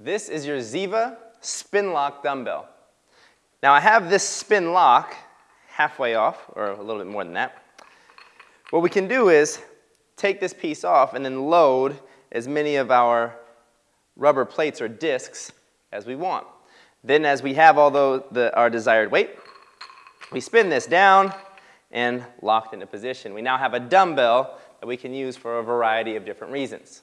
This is your Ziva spin lock dumbbell. Now I have this spin lock halfway off, or a little bit more than that. What we can do is take this piece off and then load as many of our rubber plates or discs as we want. Then as we have all the, the, our desired weight, we spin this down and locked into position. We now have a dumbbell that we can use for a variety of different reasons.